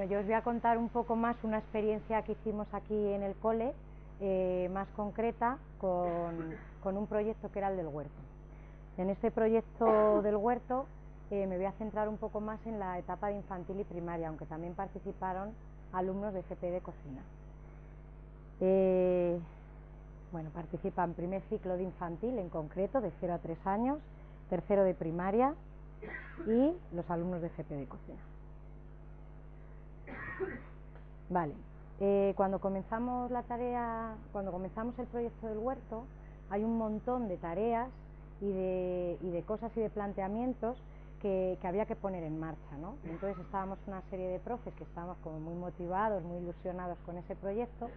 Bueno, yo os voy a contar un poco más una experiencia que hicimos aquí en el cole, eh, más concreta, con, un proyecto que era el del huerto. En este proyecto del huerto eh, me voy a centrar un poco más en la etapa de infantil y primaria, aunque también participaron alumnos de FP de cocina. Eh, bueno, participan primer ciclo de infantil en concreto, de 0 a 3 años, tercero de primaria y los alumnos de FP de cocina. Vale, eh, cuando comenzamos la tarea, cuando comenzamos el proyecto del huerto, hay un montón de tareas y de, cosas y de planteamientos que, había que poner en marcha, ¿no? Entonces estábamos una serie de profes que estábamos como muy motivados, muy ilusionados con ese proyecto,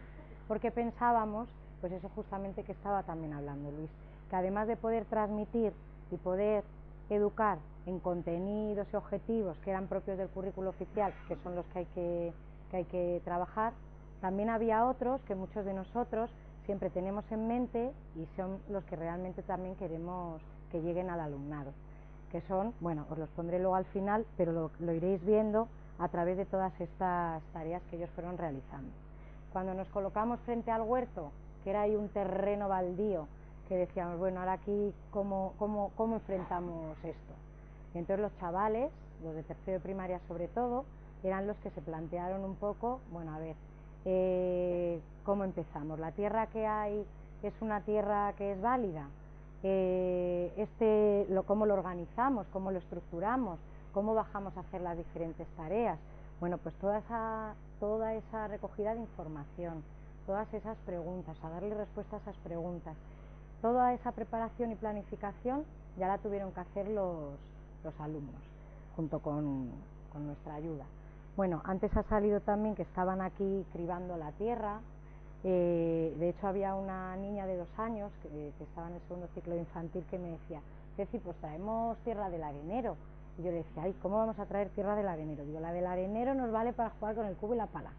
porque pensábamos, pues eso justamente que estaba también hablando Luis, que además de poder transmitir y poder educar en contenidos y objetivos que eran propios del currículo oficial, que son los que hay que, hay que trabajar, también había otros que muchos de nosotros siempre tenemos en mente y son los que realmente también queremos que lleguen al alumnado, que son, bueno, os los pondré luego al final, pero lo, iréis viendo a través de todas estas tareas que ellos fueron realizando. Cuando nos colocamos frente al huerto, que era ahí un terreno baldío, que decíamos, bueno, ahora aquí, ¿cómo, cómo, cómo enfrentamos esto? Entonces los chavales, los de tercero de primaria sobre todo, eran los que se plantearon un poco, bueno, a ver, eh, ¿cómo empezamos? ¿La tierra que hay es una tierra que es válida? Eh, este, ¿Cómo lo organizamos? ¿Cómo lo estructuramos? ¿Cómo bajamos a hacer las diferentes tareas? Bueno, pues toda esa, toda esa recogida de información, todas esas preguntas, a darle respuesta a esas preguntas, toda esa preparación y planificación ya la tuvieron que hacer los, los alumnos, junto con, nuestra ayuda. Bueno, antes ha salido también que estaban aquí cribando la tierra, eh, de hecho había una niña de dos años que, estaba en el segundo ciclo infantil que me decía, Ceci, pues traemos tierra del arenero. Y yo le decía, ay, ¿cómo vamos a traer tierra del arenero? Digo, la del arenero nos vale para jugar con el cubo y la pala.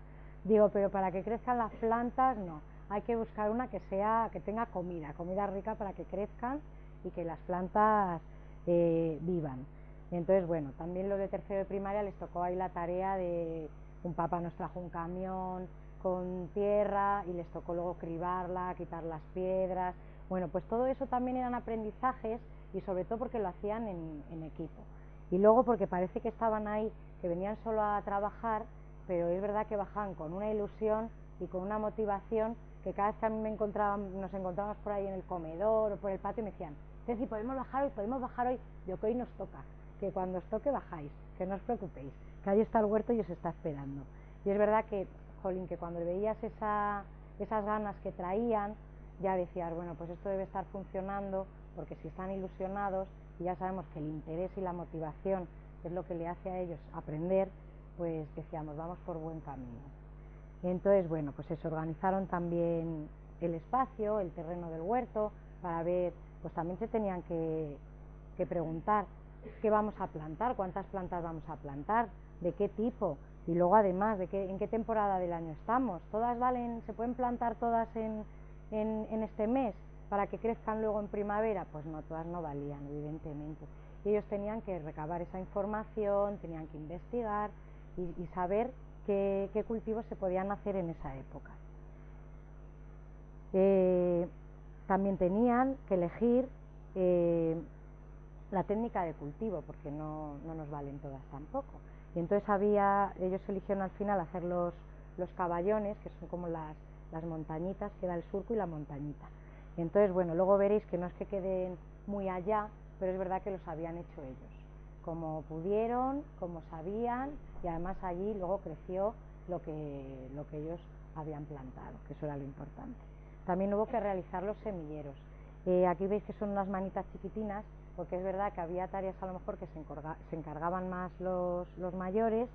Digo, pero para que crezcan las plantas, no. Hay que buscar una que sea, que tenga comida, comida rica para que crezcan y que las plantas eh, vivan. entonces, bueno, también los de tercero de primaria les tocó ahí la tarea de un papá nos trajo un camión con tierra y les tocó luego cribarla, quitar las piedras. Bueno, pues todo eso también eran aprendizajes y sobre todo porque lo hacían en, equipo. Y luego porque parece que estaban ahí, que venían solo a trabajar, pero es verdad que bajaban con una ilusión y con una motivación que cada vez que a mí me encontraban, nos encontrábamos por ahí en el comedor o por el patio me decían, si podemos bajar hoy, podemos bajar hoy, yo que hoy nos toca, que cuando os toque bajáis, que no os preocupéis, que ahí está el huerto y os está esperando. Y es verdad que, Jolín, que cuando veías esa, esas ganas que traían, ya decías, bueno, pues esto debe estar funcionando, porque si están ilusionados, y ya sabemos que el interés y la motivación es lo que le hace a ellos aprender, pues decíamos, vamos por buen camino. entonces, bueno, pues se organizaron también el espacio, el terreno del huerto, para ver pues también se tenían que, preguntar qué vamos a plantar, cuántas plantas vamos a plantar, de qué tipo y luego además de qué, en qué temporada del año estamos. Todas valen, se pueden plantar todas en, este mes para que crezcan luego en primavera, pues no, todas no valían, evidentemente. Y ellos tenían que recabar esa información, tenían que investigar y, saber qué, cultivos se podían hacer en esa época. Eh, también tenían que elegir eh, la técnica de cultivo, porque no, nos valen todas tampoco. Y entonces había, ellos eligieron al final hacer los, los caballones, que son como las, las montañitas, que da el surco y la montañita. Y entonces, bueno, luego veréis que no es que queden muy allá, pero es verdad que los habían hecho ellos, como pudieron, como sabían, y además allí luego creció lo que, lo que ellos habían plantado, que eso era lo importante. También hubo que realizar los semilleros. Eh, aquí veis que son unas manitas chiquitinas, porque es verdad que había tareas a lo mejor que se, encargaban más los, mayores,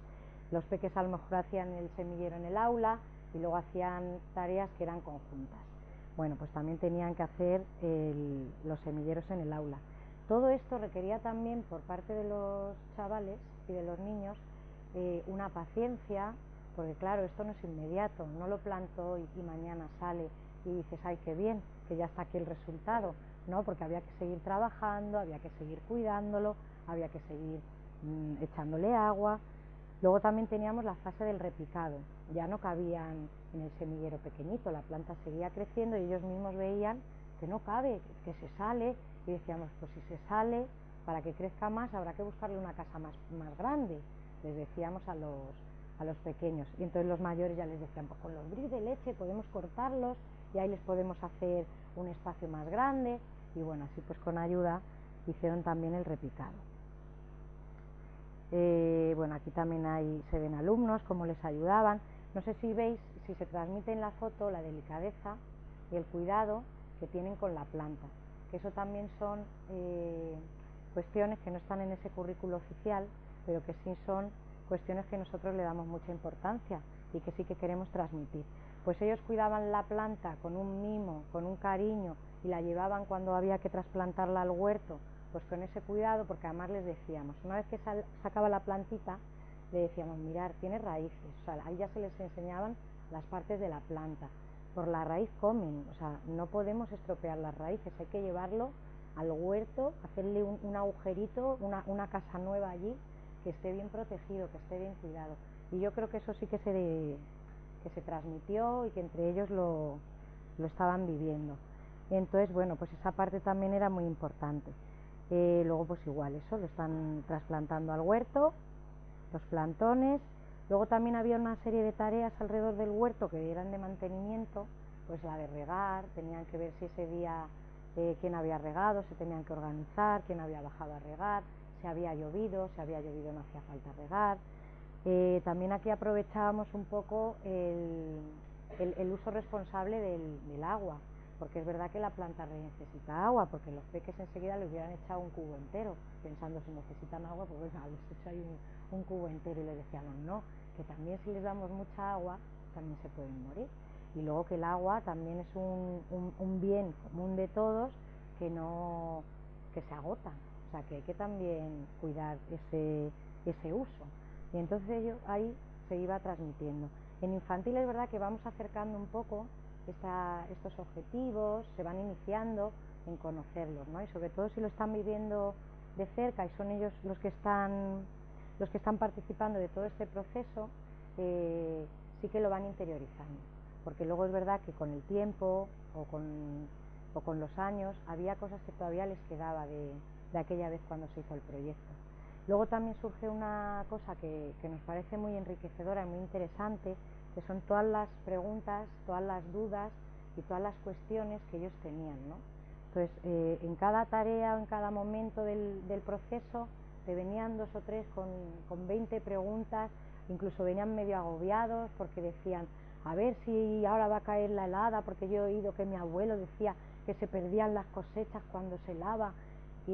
los peques a lo mejor hacían el semillero en el aula y luego hacían tareas que eran conjuntas. Bueno, pues también tenían que hacer los semilleros en el aula. Todo esto requería también por parte de los chavales y de los niños eh, una paciencia, porque claro, esto no es inmediato, no lo planto y mañana sale y dices, ay, qué bien, que ya está aquí el resultado, ¿no? Porque había que seguir trabajando, había que seguir cuidándolo, había que seguir mm, echándole agua. Luego también teníamos la fase del repicado, ya no cabían en el semillero pequeñito, la planta seguía creciendo y ellos mismos veían que no cabe, que se sale y decíamos, pues si se sale, para que crezca más habrá que buscarle una casa más, más grande, les decíamos a los, a los pequeños. Y entonces los mayores ya les decían, pues con los bris de leche podemos cortarlos y ahí les podemos hacer un espacio más grande y bueno, así pues con ayuda hicieron también el repicado. Eh, bueno, aquí también hay, se ven alumnos, cómo les ayudaban. No sé si veis, si se transmite en la foto la delicadeza y el cuidado que tienen con la planta, que eso también son eh, cuestiones que no están en ese currículo oficial, pero que sí son cuestiones que nosotros le damos mucha importancia y que sí que queremos transmitir. Pues ellos cuidaban la planta con un mimo, con un cariño y la llevaban cuando había que trasplantarla al huerto, pues con ese cuidado, porque además les decíamos, una vez que sacaba la plantita, le decíamos, mirar, tiene raíces, o sea, ahí ya se les enseñaban las partes de la planta. Por la raíz comen, o sea, no podemos estropear las raíces, hay que llevarlo al huerto, hacerle un, agujerito, una, una, casa nueva allí, que esté bien protegido, que esté bien cuidado. Y yo creo que eso sí que se, que se transmitió y que entre ellos lo, lo estaban viviendo. Entonces, bueno, pues esa parte también era muy importante. Eh, luego, pues igual, eso, lo están trasplantando al huerto, los plantones. Luego también había una serie de tareas alrededor del huerto que eran de mantenimiento, pues la de regar, tenían que ver si ese día eh, quién había regado, se tenían que organizar, quién había bajado a regar, si había llovido, si había llovido no hacía falta regar. Eh, también aquí aprovechábamos un poco el, uso responsable del agua, porque es verdad que la planta necesita agua, porque los peques enseguida le hubieran echado un cubo entero, pensando si necesitan agua, pues venga, les echo ahí un, cubo entero y le decíamos no, que también si les damos mucha agua, también se pueden morir. Y luego que el agua también es un, un, bien común de todos que no que se agota, o sea que hay que también cuidar ese, ese uso. Y entonces ello, ahí se iba transmitiendo. En infantil es verdad que vamos acercando un poco estos objetivos, se van iniciando en conocerlos, ¿no? Y sobre todo si lo están viviendo de cerca y son ellos los que están, los que están participando de todo este proceso, eh, sí que lo van interiorizando. Porque luego es verdad que con el tiempo o con, o con los años había cosas que todavía les quedaba de, de, aquella vez cuando se hizo el proyecto. Luego también surge una cosa que, que nos parece muy enriquecedora y muy interesante, que son todas las preguntas, todas las dudas y todas las cuestiones que ellos tenían. ¿no? Entonces, eh, en cada tarea o en cada momento del, proceso te venían dos o tres con, con 20 preguntas, incluso venían medio agobiados porque decían, a ver si ahora va a caer la helada, porque yo he oído que mi abuelo decía que se perdían las cosechas cuando se lava,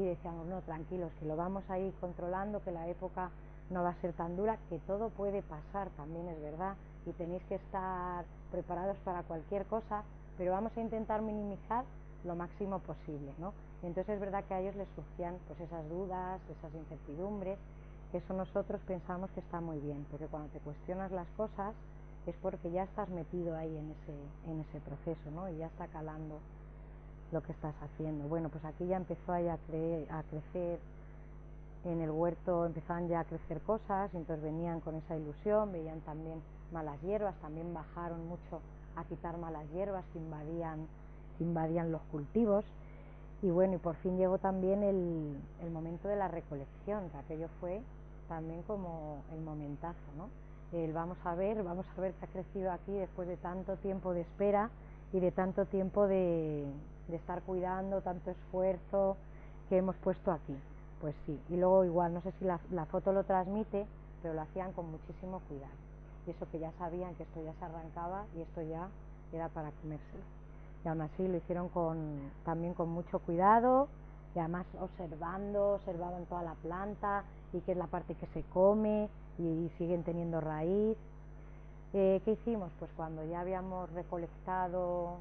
y decíamos, no, tranquilos, que lo vamos a ir controlando, que la época no va a ser tan dura, que todo puede pasar, también es verdad, y tenéis que estar preparados para cualquier cosa, pero vamos a intentar minimizar lo máximo posible, ¿no? entonces es verdad que a ellos les surgían pues esas dudas, esas incertidumbres, que eso nosotros pensamos que está muy bien, porque cuando te cuestionas las cosas es porque ya estás metido ahí en ese, en ese proceso, ¿no? Y ya está calando lo que estás haciendo. Bueno, pues aquí ya empezó a, a crecer en el huerto empezaban ya a crecer cosas, entonces venían con esa ilusión, veían también malas hierbas, también bajaron mucho a quitar malas hierbas que invadían, invadían los cultivos. Y bueno, y por fin llegó también el, el momento de la recolección, que aquello fue también como el momentazo, ¿no? El vamos a ver, vamos a ver qué ha crecido aquí después de tanto tiempo de espera y de tanto tiempo de, de estar cuidando, tanto esfuerzo que hemos puesto aquí. Pues sí, y luego igual, no sé si la, foto lo transmite, pero lo hacían con muchísimo cuidado y eso que ya sabían que esto ya se arrancaba y esto ya era para comérselo. Y aún así lo hicieron con, también con mucho cuidado y además observando, observaban toda la planta y qué es la parte que se come y, siguen teniendo raíz. Eh, ¿Qué hicimos? Pues cuando ya habíamos recolectado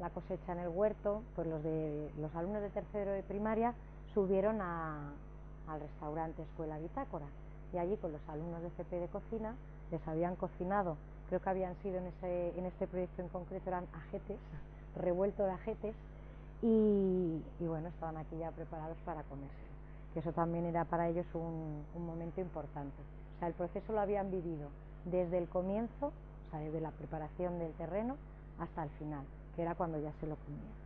la cosecha en el huerto, pues los, de, los alumnos de tercero de primaria subieron a, al restaurante Escuela Bitácora y allí con los alumnos de CP de cocina les habían cocinado, creo que habían sido en, ese, en este proyecto en concreto eran ajetes, revuelto de ajetes, y, bueno, estaban aquí ya preparados para comerse. que eso también era para ellos un, un momento importante. O sea, el proceso lo habían vivido desde el comienzo, o sea, desde la preparación del terreno hasta el final, que era cuando ya se lo comían.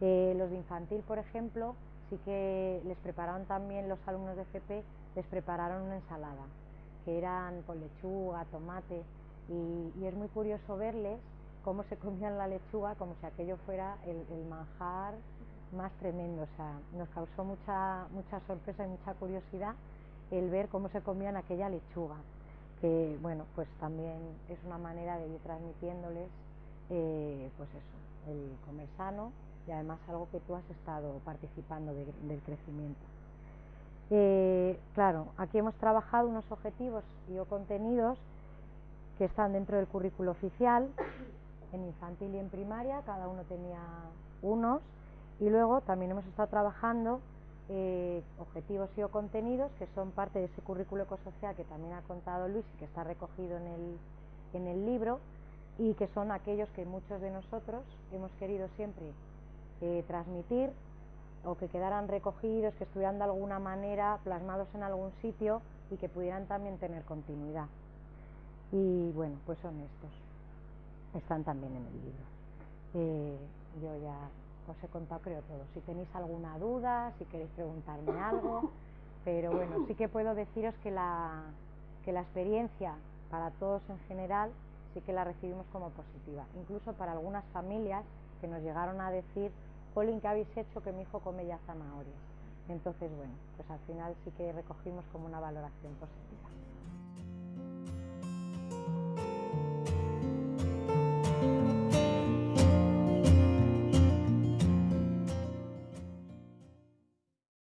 Eh, los de infantil, por ejemplo, sí que les prepararon también los alumnos de FP, les prepararon una ensalada, que eran con lechuga, tomate, y, es muy curioso verles cómo se comían la lechuga como si aquello fuera el, manjar más tremendo. O sea, nos causó mucha, mucha sorpresa y mucha curiosidad el ver cómo se comían aquella lechuga, que bueno, pues también es una manera de ir transmitiéndoles eh, pues eso, el comer sano y además algo que tú has estado participando del crecimiento. Eh, claro, aquí hemos trabajado unos objetivos y o contenidos que están dentro del currículo oficial, en infantil y en primaria, cada uno tenía unos, y luego también hemos estado trabajando eh, objetivos y o contenidos que son parte de ese currículo ecosocial que también ha contado Luis y que está recogido en el, en el libro, y que son aquellos que muchos de nosotros hemos querido siempre eh, transmitir o que quedaran recogidos, que estuvieran de alguna manera plasmados en algún sitio y que pudieran también tener continuidad. Y bueno, pues son estos. Están también en el libro. Eh, yo ya os he contado creo todo. Si tenéis alguna duda, si queréis preguntarme algo, pero bueno, sí que puedo deciros que la, que la experiencia para todos en general sí que la recibimos como positiva. Incluso para algunas familias que nos llegaron a decir, Polín, ¿qué habéis hecho que mi hijo come ya zanahorias? Entonces, bueno, pues al final sí que recogimos como una valoración positiva.